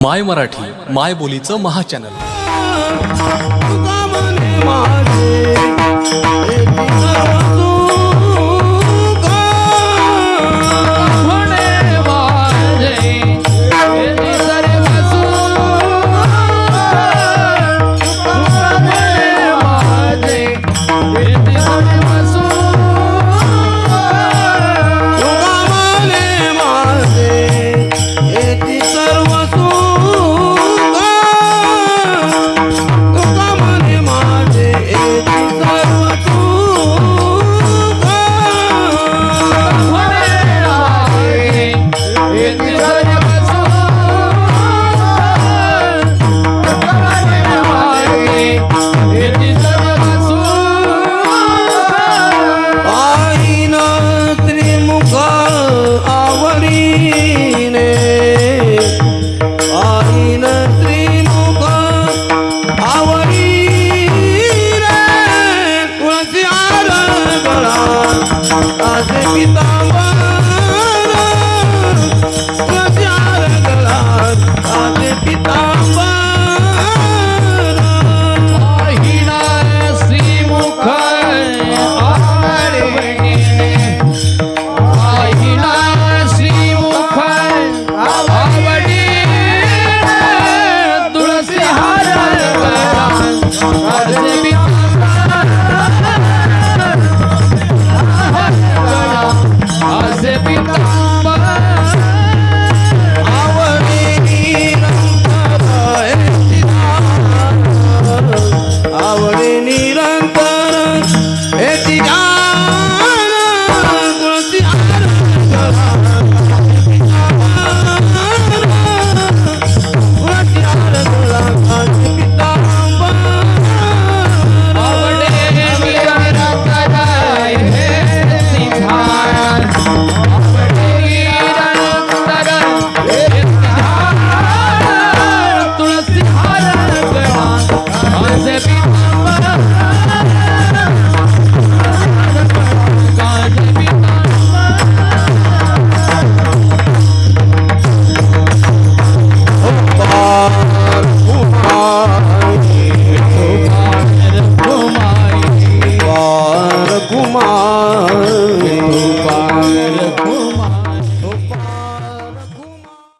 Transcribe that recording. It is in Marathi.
माय मराठी माय बोलीचं महाचॅनल Bitamba